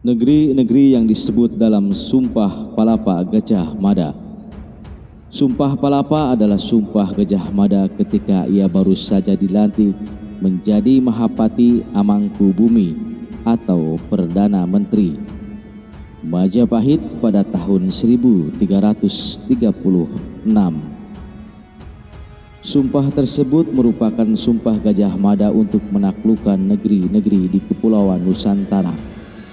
negeri-negeri yang disebut dalam Sumpah Palapa Gajah Mada. Sumpah Palapa adalah sumpah Gajah Mada ketika ia baru saja dilantik menjadi Mahapati Amangku Bumi atau Perdana Menteri. Majapahit pada tahun 1336. Sumpah tersebut merupakan sumpah Gajah Mada untuk menaklukkan negeri-negeri di Kepulauan Nusantara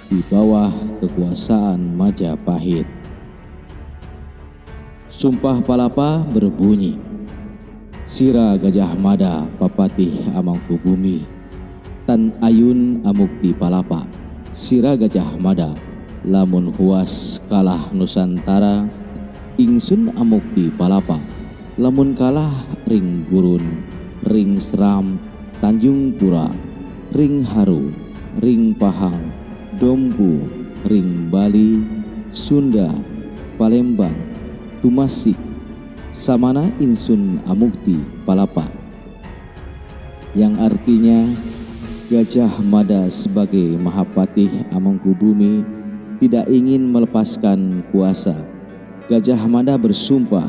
di bawah kekuasaan Majapahit. Sumpah Palapa berbunyi, Sira Gajah Mada Papatih Amangkubumi, Tan Ayun Amukti Palapa, Sira Gajah Mada, Lamun Huas Kalah Nusantara, Ingsun Amukti Palapa, Lamun Kalah Ring Gurun, Ring Seram, Tanjung Pura, Ring Haru, Ring Pahang, Dompu, Ring Bali, Sunda, Palembang, Tumasik, Samana Insun Amukti Palapa yang artinya Gajah Mada sebagai Mahapatih Amangkubumi tidak ingin melepaskan kuasa. Gajah Mada bersumpah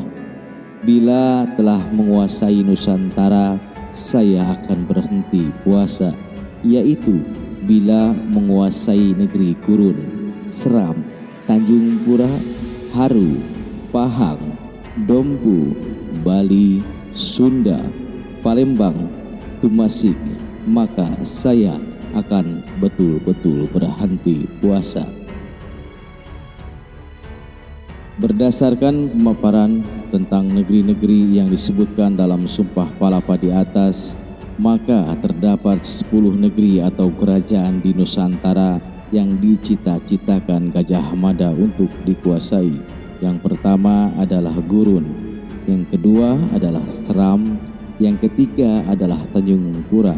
Bila telah menguasai Nusantara, saya akan berhenti puasa, yaitu bila menguasai negeri Gurun, Seram, Tanjung Pura, Haru, Pahang, Dompu, Bali, Sunda, Palembang, Tumasik, maka saya akan betul-betul berhenti puasa. Berdasarkan pemaparan tentang negeri-negeri yang disebutkan dalam Sumpah Palapa di atas, maka terdapat 10 negeri atau kerajaan di Nusantara yang dicita-citakan Gajah Mada untuk dikuasai. Yang pertama adalah Gurun, yang kedua adalah Seram, yang ketiga adalah Tanjung Pura,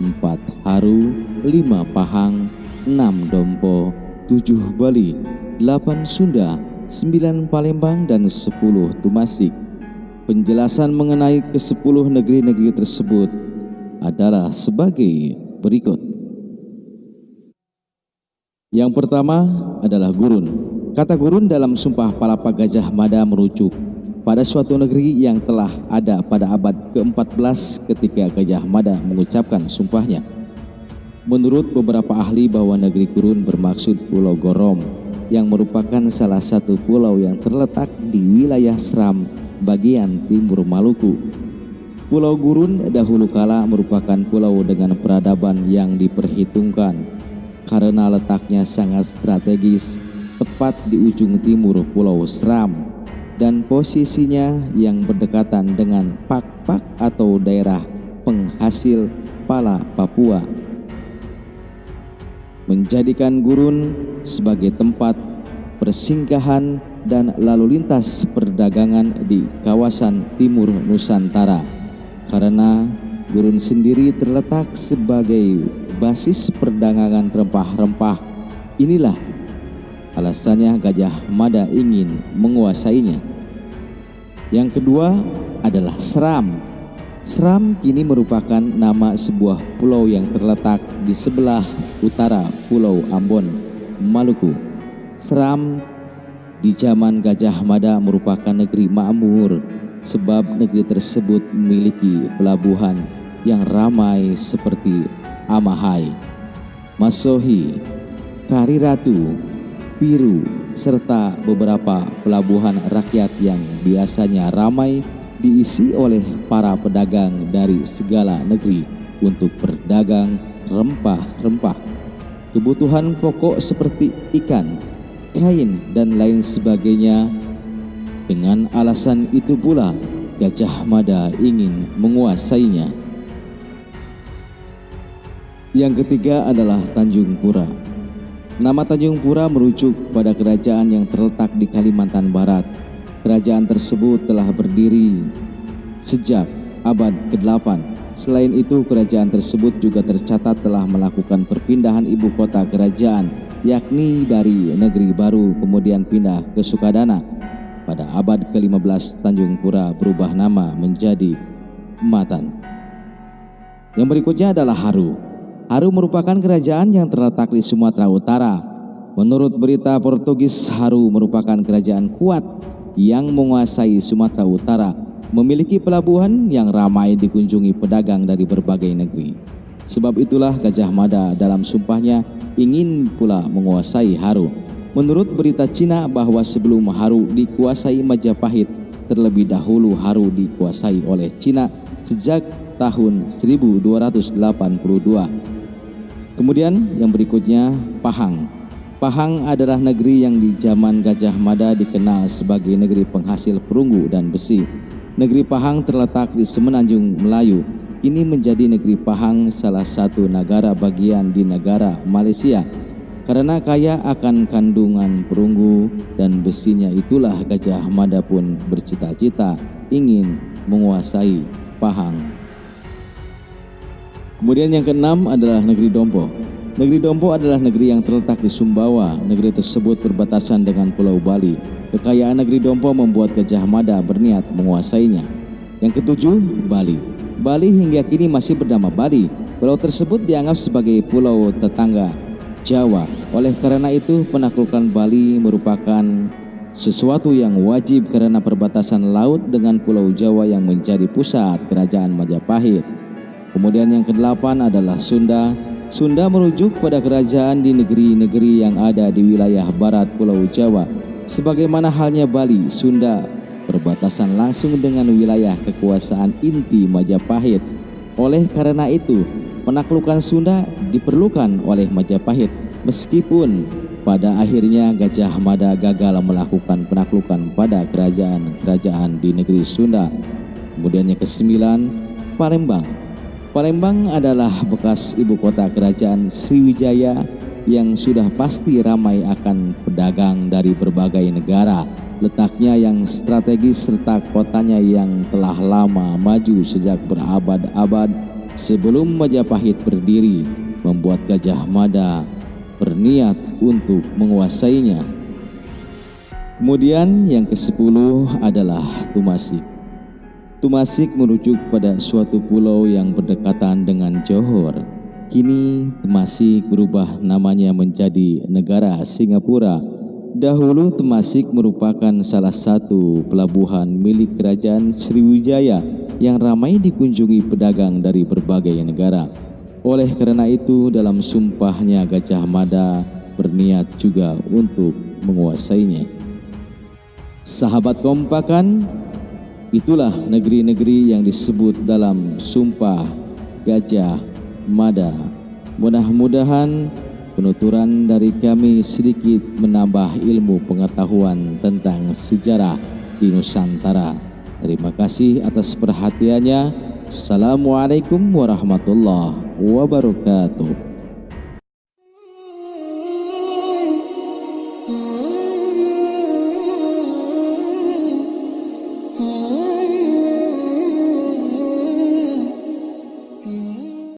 empat Haru, lima Pahang, enam Dompo, tujuh Bali, delapan Sunda, 9 Palembang dan 10 Tumasik. Penjelasan mengenai ke-10 negeri-negeri tersebut adalah sebagai berikut. Yang pertama adalah gurun. Kata gurun dalam Sumpah Palapa Gajah Mada merujuk pada suatu negeri yang telah ada pada abad ke-14 ketika Gajah Mada mengucapkan sumpahnya. Menurut beberapa ahli bahwa negeri gurun bermaksud Pulau Gorom yang merupakan salah satu pulau yang terletak di wilayah Seram bagian timur Maluku. Pulau Gurun dahulu kala merupakan pulau dengan peradaban yang diperhitungkan karena letaknya sangat strategis tepat di ujung timur Pulau Seram dan posisinya yang berdekatan dengan Pak-Pak atau daerah penghasil pala Papua. Menjadikan gurun sebagai tempat persinggahan dan lalu lintas perdagangan di kawasan timur Nusantara karena gurun sendiri terletak sebagai basis perdagangan rempah-rempah. Inilah alasannya Gajah Mada ingin menguasainya. Yang kedua adalah Seram. Seram kini merupakan nama sebuah pulau yang terletak di sebelah utara Pulau Ambon, Maluku. Seram di zaman Gajah Mada merupakan negeri makmur sebab negeri tersebut memiliki pelabuhan yang ramai seperti Amahai, Masohi, Kariratu, Piru, serta beberapa pelabuhan rakyat yang biasanya ramai diisi oleh para pedagang dari segala negeri untuk berdagang rempah-rempah. Kebutuhan pokok seperti ikan, kain, dan lain sebagainya. Dengan alasan itu pula, Gajah Mada ingin menguasainya. Yang ketiga adalah Tanjung Pura. Nama Tanjung Pura merujuk pada kerajaan yang terletak di Kalimantan Barat Kerajaan tersebut telah berdiri sejak abad ke-8. Selain itu, kerajaan tersebut juga tercatat telah melakukan perpindahan ibu kota kerajaan, yakni dari negeri baru kemudian pindah ke Sukadana. Pada abad ke-15, Tanjung Pura berubah nama menjadi Matan. Yang berikutnya adalah Haru. Haru merupakan kerajaan yang terletak di Sumatera Utara. Menurut berita Portugis, Haru merupakan kerajaan kuat yang menguasai Sumatera Utara, memiliki pelabuhan yang ramai dikunjungi pedagang dari berbagai negeri. Sebab itulah Gajah Mada dalam sumpahnya ingin pula menguasai Haru. Menurut berita Cina bahwa sebelum Haru dikuasai Majapahit, terlebih dahulu Haru dikuasai oleh Cina sejak tahun 1282. Kemudian yang berikutnya Pahang. Pahang adalah negeri yang di zaman Gajah Mada dikenal sebagai negeri penghasil perunggu dan besi. Negeri Pahang terletak di Semenanjung Melayu. Ini menjadi negeri Pahang salah satu negara bagian di negara Malaysia karena kaya akan kandungan perunggu dan besinya itulah Gajah Mada pun bercita-cita ingin menguasai Pahang. Kemudian yang keenam adalah negeri Dompo. Negeri Dompo adalah negeri yang terletak di Sumbawa. Negeri tersebut berbatasan dengan Pulau Bali. Kekayaan negeri Dompo membuat Gajah Mada berniat menguasainya. Yang ketujuh, Bali. Bali hingga kini masih bernama Bali. Pulau tersebut dianggap sebagai pulau tetangga Jawa. Oleh karena itu, penaklukan Bali merupakan sesuatu yang wajib karena perbatasan laut dengan Pulau Jawa yang menjadi pusat kerajaan Majapahit. Kemudian yang kedelapan adalah Sunda. Sunda merujuk pada kerajaan di negeri-negeri yang ada di wilayah barat Pulau Jawa. Sebagaimana halnya Bali, Sunda berbatasan langsung dengan wilayah kekuasaan inti Majapahit. Oleh karena itu, penaklukan Sunda diperlukan oleh Majapahit meskipun pada akhirnya Gajah Mada gagal melakukan penaklukan pada kerajaan-kerajaan di negeri Sunda. Kemudian yang kesembilan, Palembang. Palembang adalah bekas ibu kota kerajaan Sriwijaya yang sudah pasti ramai akan pedagang dari berbagai negara. Letaknya yang strategis serta kotanya yang telah lama maju sejak berabad-abad sebelum Majapahit berdiri membuat Gajah Mada berniat untuk menguasainya. Kemudian yang ke-10 adalah Tumasik. Tumasik merujuk pada suatu pulau yang berdekatan dengan Johor. Kini Temasik berubah namanya menjadi negara Singapura. Dahulu Temasik merupakan salah satu pelabuhan milik kerajaan Sriwijaya yang ramai dikunjungi pedagang dari berbagai negara. Oleh karena itu dalam sumpahnya Gajah Mada berniat juga untuk menguasainya. Sahabat kompakan, itulah negeri-negeri yang disebut dalam sumpah Gajah Mada. Mudah-mudahan penuturan dari kami sedikit menambah ilmu pengetahuan tentang sejarah di Nusantara. Terima kasih atas perhatiannya. Assalamualaikum warahmatullahi wabarakatuh.